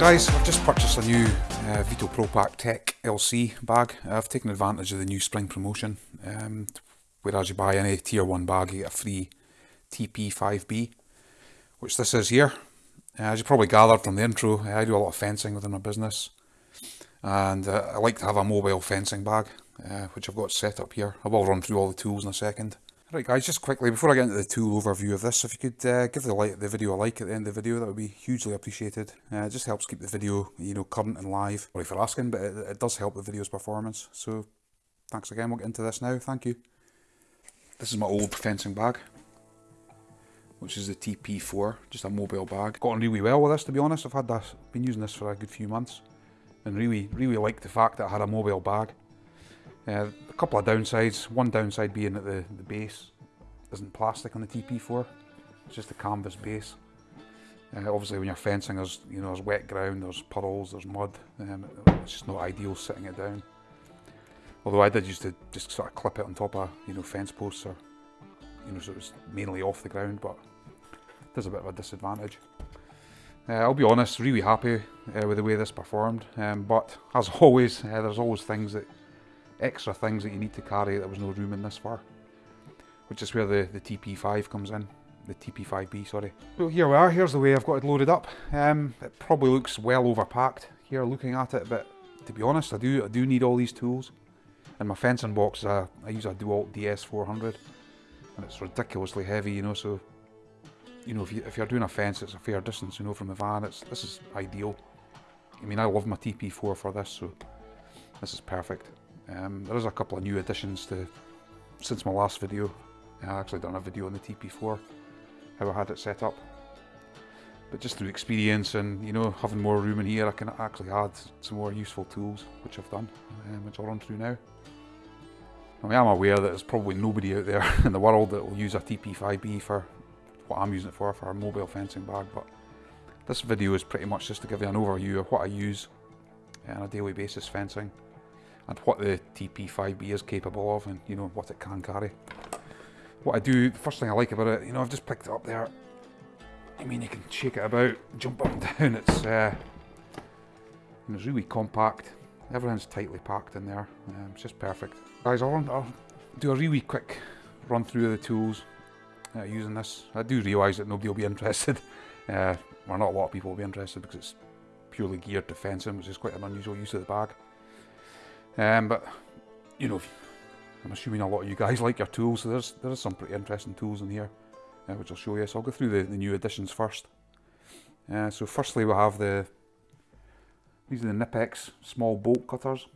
Guys, I've just purchased a new uh, Veto Pro Pac Tech LC bag. I've taken advantage of the new spring promotion. Um, whereas you buy any tier 1 bag, you get a free TP5B, which this is here. Uh, as you probably gathered from the intro, I do a lot of fencing within my business. And uh, I like to have a mobile fencing bag, uh, which I've got set up here. I will run through all the tools in a second. Right guys, just quickly, before I get into the tool overview of this, if you could uh, give the, like, the video a like at the end of the video, that would be hugely appreciated. Uh, it just helps keep the video, you know, current and live. Sorry for asking, but it, it does help the video's performance. So, thanks again, we'll get into this now, thank you. This is my old fencing bag, which is the TP4, just a mobile bag. Got on really well with this, to be honest. I've had this, been using this for a good few months, and really, really liked the fact that I had a mobile bag. Uh, a couple of downsides. One downside being that the, the base isn't plastic on the TP4. It's just a canvas base. Uh, obviously when you're fencing there's you know there's wet ground, there's puddles, there's mud. Um, it's just not ideal sitting it down. Although I did used to just sort of clip it on top of you know fence posts or you know so it was mainly off the ground but there's a bit of a disadvantage. Uh, I'll be honest, really happy uh, with the way this performed um, but as always uh, there's always things that extra things that you need to carry that there was no room in this for. Which is where the, the TP5 comes in. The TP5B, sorry. So here we are, here's the way I've got it loaded up. Um, it probably looks well overpacked here looking at it, but to be honest, I do I do need all these tools. In my fencing box, uh, I use a DeWalt DS400, and it's ridiculously heavy, you know, so, you know, if, you, if you're doing a fence, it's a fair distance, you know, from the van, it's this is ideal. I mean, I love my TP4 for this, so this is perfect. Um, there is a couple of new additions to since my last video. I actually done a video on the TP4, how I had it set up. But just through experience and you know having more room in here, I can actually add some more useful tools, which I've done, um, which I'll run through now. I mean, I'm aware that there's probably nobody out there in the world that will use a TP5B for what I'm using it for, for a mobile fencing bag, but this video is pretty much just to give you an overview of what I use on a daily basis fencing and what the TP5B is capable of and you know what it can carry. What I do, the first thing I like about it, you know I've just picked it up there, I mean you can shake it about, jump up and down, it's, uh, it's really compact, everything's tightly packed in there, um, it's just perfect. Guys, I'll, I'll, do a really quick run through of the tools uh, using this. I do realise that nobody will be interested, uh, well not a lot of people will be interested because it's purely geared to fencing, which is quite an unusual use of the bag. Um, but, you know, I'm assuming a lot of you guys like your tools, so there's, there's some pretty interesting tools in here, uh, which I'll show you. So I'll go through the, the new additions first. Uh, so firstly we have the, these are the Knipex small bolt cutters.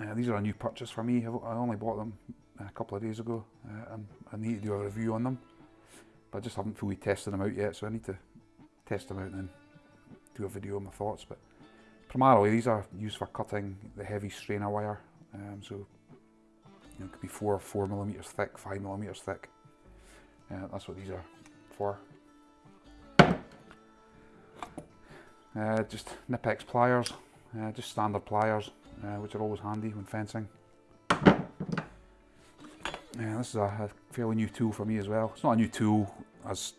Uh, these are a new purchase for me, I only bought them a couple of days ago, uh, and I need to do a review on them. But I just haven't fully tested them out yet, so I need to test them out and then do a video on my thoughts. But Primarily these are used for cutting the heavy strainer wire, um, so you know, it could be 4 4 millimeters thick, 5 millimeters thick. Uh, that's what these are for. Uh, just Knipex pliers, uh, just standard pliers, uh, which are always handy when fencing. Yeah, this is a, a, fairly new tool for me as well. It's not a new tool as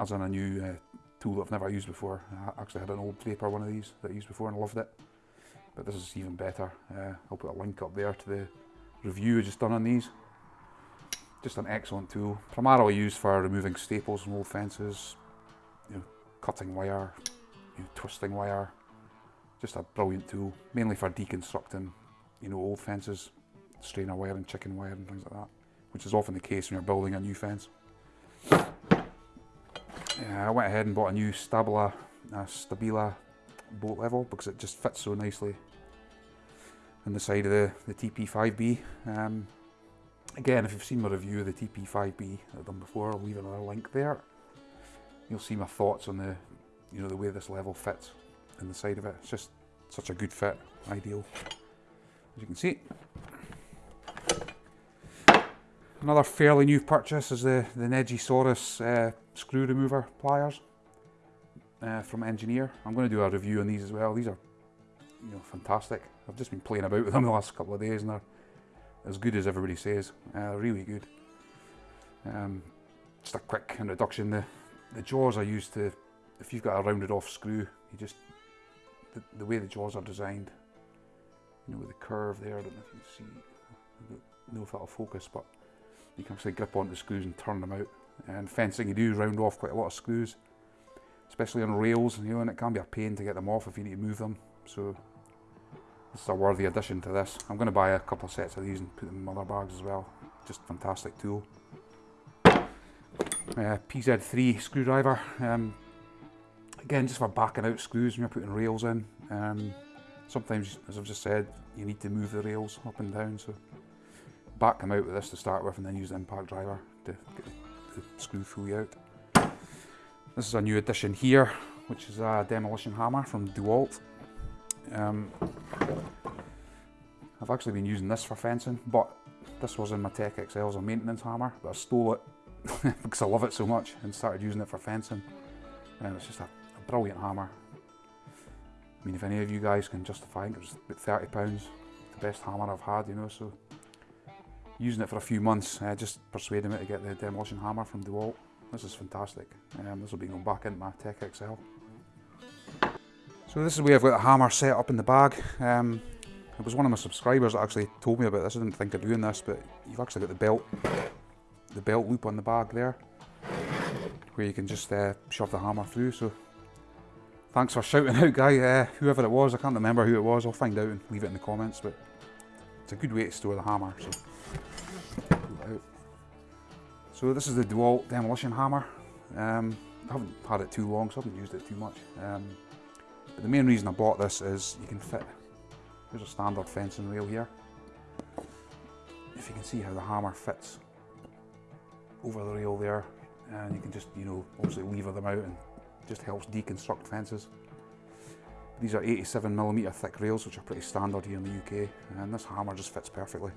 as in a new uh, tool that I've never used before. I actually had an old Draper one of these that I used before and loved it. But this is even better. Uh, I'll put a link up there to the review I just done on these. Just an excellent tool. Primarily used for removing staples from old fences, you know, cutting wire, you know, twisting wire. Just a brilliant tool, mainly for deconstructing, you know, old fences, strainer wire and chicken wire and things like that, which is often the case when you're building a new fence. I went ahead and bought a new Stabila, Stabila bolt level because it just fits so nicely on the side of the, the TP5B. Um, again, if you've seen my review of the TP5B I've done before, I'll leave another link there. You'll see my thoughts on the, you know, the way this level fits in the side of it. It's just such a good fit, ideal, as you can see. Another fairly new purchase is the, the Nejisaurus uh, screw remover pliers uh, from Engineer. I'm going to do a review on these as well. These are you know, fantastic. I've just been playing about with them the last couple of days and they're as good as everybody says. Uh, really good. Um, just a quick introduction. The, the jaws are used to if you've got a rounded off screw, you just, the, the way the jaws are designed, you know, with the curve there, I don't know if you can see, I don't know if that'll focus, but you can actually grip onto the screws and turn them out. And fencing, you do round off quite a lot of screws, especially on rails, you know, and it can be a pain to get them off if you need to move them. So this is a worthy addition to this. I'm going to buy a couple of sets of these and put them in other bags as well. Just fantastic tool. Uh, PZ3 screwdriver. Um, again, just for backing out screws when you're putting rails in. Um, sometimes, as I've just said, you need to move the rails up and down. So back them out with this to start with and then use the impact driver to get the screw fully out. This is a new addition here, which is a demolition hammer from DeWalt. Um, I've actually been using this for fencing, but this was in my Tech XL as a maintenance hammer, but I stole it because I love it so much and started using it for fencing. And it's just a, a brilliant hammer. I mean, if any of you guys can justify it, it was about £30, the best hammer I've had, you know, so using it for a few months, uh, just persuading me to get the demolition hammer from DeWalt. This is fantastic. Um, this will be going back into my Tech XL. So this is where I've got the hammer set up in the bag. Um, it was one of my subscribers that actually told me about this. I didn't think of doing this, but you've actually got the belt, the belt loop on the bag there, where you can just uh, shove the hammer through. So thanks for shouting out, guy. Uh, whoever it was, I can't remember who it was. I'll find out and leave it in the comments. But it's a good way to store the hammer. So so this is the DeWalt demolition hammer. Um, I haven't had it too long, so I haven't used it too much. Um, but the main reason I bought this is you can fit, there's a standard fencing rail here. If you can see how the hammer fits over the rail there, and you can just, you know, obviously lever them out and just helps deconstruct fences. These are 87 millimeter thick rails, which are pretty standard here in the UK, and this hammer just fits perfectly.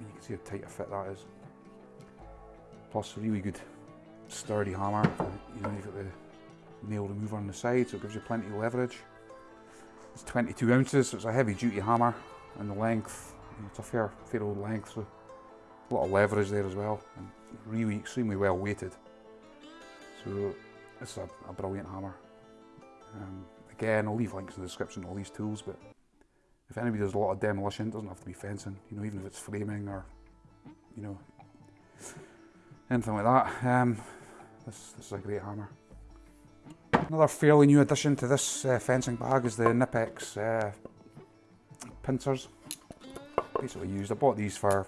You can see how tight a fit that is plus a really good sturdy hammer. You know, you've got the nail remover on the side, so it gives you plenty of leverage. It's 22 ounces, so it's a heavy duty hammer, and the length, it's a fair, fair old length, so a lot of leverage there as well, and really extremely well weighted. So it's a, a brilliant hammer. Um, again, I'll leave links in the description to all these tools, but if anybody does a lot of demolition, it doesn't have to be fencing, you know, even if it's framing or, you know, anything like that. Um, this, this is a great hammer. Another fairly new addition to this uh, fencing bag is the Knipex uh, pincers. Basically used, I bought these for,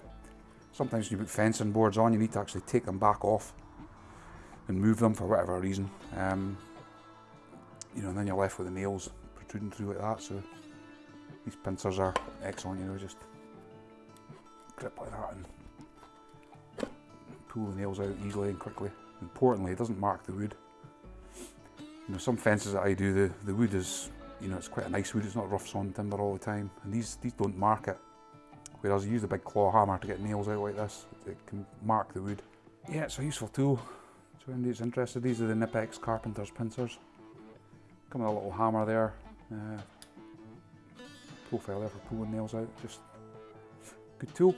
sometimes when you put fencing boards on you need to actually take them back off and move them for whatever reason. Um, you know, and then you're left with the nails protruding through like that, so these pincers are excellent, you know, just grip like that and pull the nails out easily and quickly. Importantly, it doesn't mark the wood. You know, some fences that I do, the, the wood is, you know, it's quite a nice wood, it's not rough sawn timber all the time. And these, these don't mark it. Whereas I use a big claw hammer to get nails out like this, it can mark the wood. Yeah, it's a useful tool. So anybody's interested, these are the Knipex Carpenter's pincers. Come with a little hammer there. Uh, profile for pulling nails out, just good tool.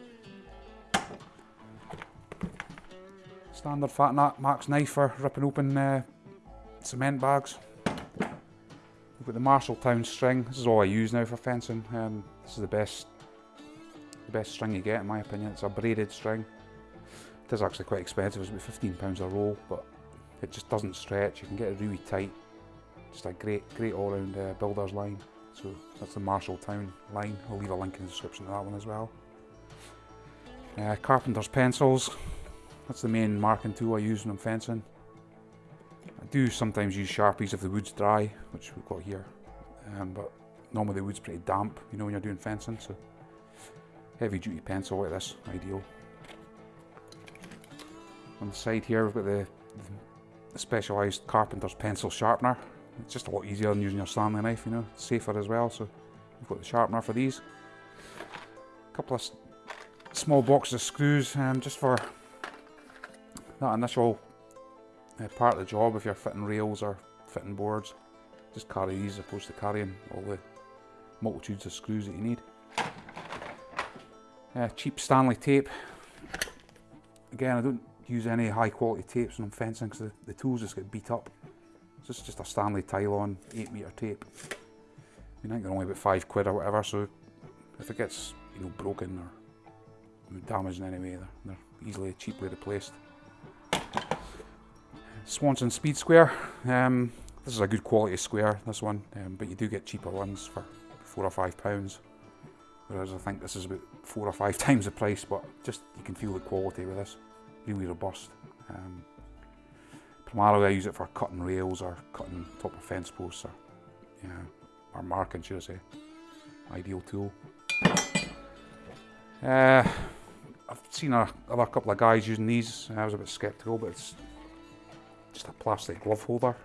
Standard FatMax knife for ripping open uh, cement bags. We've got the Marshalltown string. This is all I use now for fencing. Um, this is the best, the best string you get in my opinion. It's a braided string. It is actually quite expensive. It's about £15 a roll, but it just doesn't stretch. You can get it really tight. Just a great, great all-round uh, builder's line. So that's the Marshalltown line. I'll leave a link in the description to that one as well. Uh, carpenter's pencils. That's the main marking tool I use when I'm fencing. I do sometimes use Sharpies if the wood's dry, which we've got here. Um, but normally the wood's pretty damp, you know, when you're doing fencing, so heavy duty pencil like this, ideal. On the side here we've got the, the specialised carpenter's pencil sharpener. It's just a lot easier than using your Stanley knife, you know, it's safer as well, so we've got the sharpener for these. A couple of small boxes of screws um, just for that initial uh, part of the job if you're fitting rails or fitting boards. Just carry these as opposed to carrying all the multitudes of screws that you need. Uh, cheap Stanley tape. Again, I don't use any high quality tapes when I'm fencing because the, the tools just get beat up This is just a Stanley Tylon 8 metre tape. I mean, I think they're only about 5 quid or whatever, so if it gets, you know, broken or damaged in any way, they're, they're easily, cheaply replaced. Swanson Speed Square. Um, this is a good quality square, this one, um, but you do get cheaper ones for four or five pounds. Whereas I think this is about four or five times the price, but just you can feel the quality with this. Really robust. Um, primarily I use it for cutting rails or cutting top of fence posts or, yeah, or marking should I say. Ideal tool. Uh, I've seen a, other couple of guys using these. I was a bit sceptical, but it's just a plastic glove holder.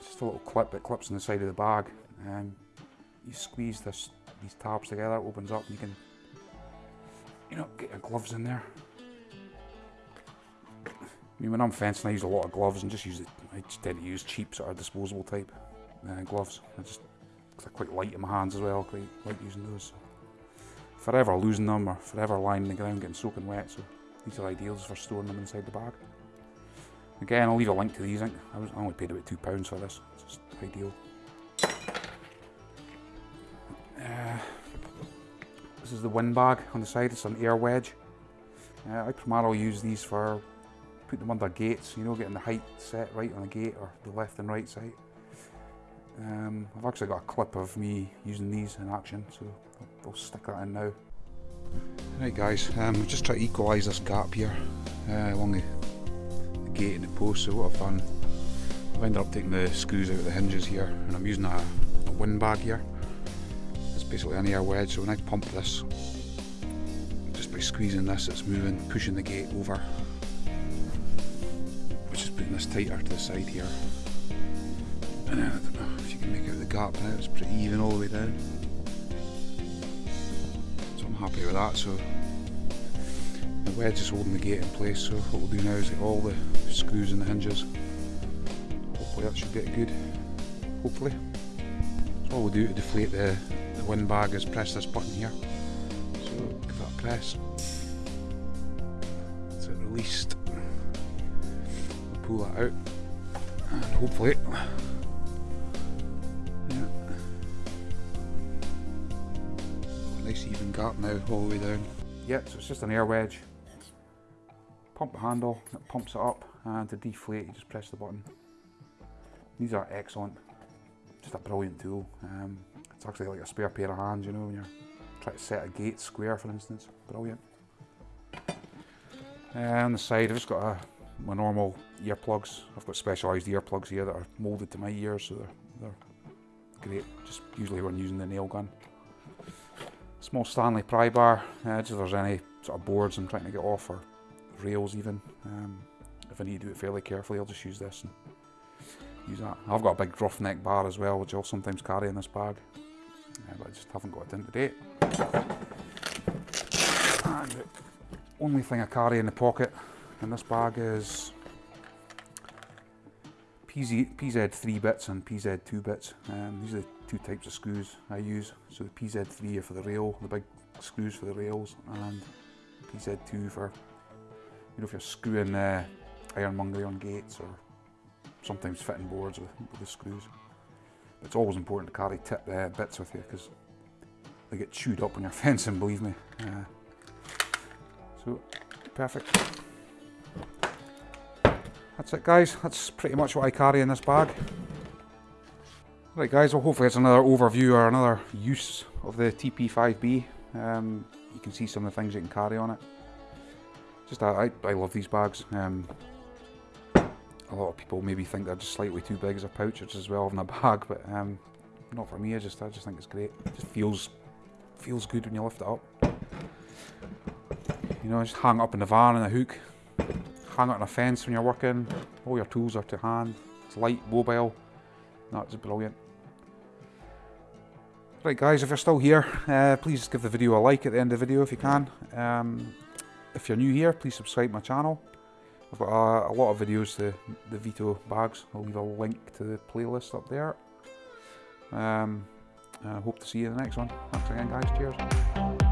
Just a little clip that clips on the side of the bag. Um, you squeeze this these tabs together, it opens up, and you can, you know, get your gloves in there. I mean, when I'm fencing, I use a lot of gloves and just use it. I just tend to use cheap sort of disposable type uh, gloves. I just they're quite light in my hands as well. Quite like using those. Forever losing them or forever lying in the ground getting soaking wet. So these are ideals for storing them inside the bag. Again, I'll leave a link to these. I, was, I only paid about two pounds for this. It's just ideal. Uh, this is the wind bag on the side. It's an air wedge. Uh, I primarily use these for putting them under gates. You know, getting the height set right on the gate or the left and right side. Um, I've actually got a clip of me using these in action, so I'll, I'll stick that in now. Right guys, um, just try to equalise this gap here uh, along the, the, gate and the post. So what I've done, I've ended up taking the screws out of the hinges here, and I'm using a, a wind bag here. It's basically an air wedge. So when I pump this, just by squeezing this, it's moving, pushing the gate over, this tighter to the side here. And I don't know if you can make out the gap now. It's pretty even all the way down So I'm happy with that. So the wedge is holding the gate in place. So what we'll do now is get all the screws and the hinges. Hopefully that should get good. Hopefully. So all we'll do to deflate the, the wind bag is press this button here. So give that a press. It released. Pull that out and hopefully nice even gap now all the way down. Yeah, so it's just an air wedge. Pump the handle, it pumps it up, and to deflate er you just press the button. These are excellent, just a brilliant tool. Um, it's actually er like a spare pair of hands, you know, when you're trying to set a gate square, for instance. Brilliant. And the side, I've just got a, my normal earplugs. I've got specialised earplugs here that are moulded to my ears, so they're, they're great. Just usually when using the nail gun. Small Stanley pry bar, uh, just if there's any sort of boards I'm trying to get off or rails even. Um, if I need to do it fairly carefully I'll just use this and use that. I've got a big roughneck bar as well which I'll sometimes carry in this bag. Uh, but I just haven't got it in today. And the only thing I carry in the pocket in this bag is PZ, PZ 3 bits and PZ 2 bits. Um, these are the two types of screws I use. So the PZ3 are for the rail, the big screws for the rails, and PZ2 for, you know, if you're screwing uh, ironmongery on gates or sometimes fitting boards with, with the screws. But it's always important to carry tip uh, bits with you because they get chewed up when you're fencing, believe me. Uh, so, perfect. That's it guys, that's pretty much what I carry in this bag. Right guys, well hopefully it's another overview or another use of the TP5B. Um, you can see some of the things you can carry on it. Just I, I love these bags. Um, a lot of people maybe think they're just slightly too big as a pouch as well in a bag, but um, not for me. I just I just think it's great. It just feels feels good when you lift it up. You know, just hang it up in the van in a hook, hang it on a fence when you're working. All your tools are to hand. It's light, mobile. That's brilliant. Right guys, if you're still here, uh, please give the video a like at the end of the video if you can. Um, if you're new here, please subscribe my channel. I've got a, a lot of videos to the Veto bags. I'll leave a link to the playlist up there. Um, I hope to see you in the next one. Thanks again guys, cheers.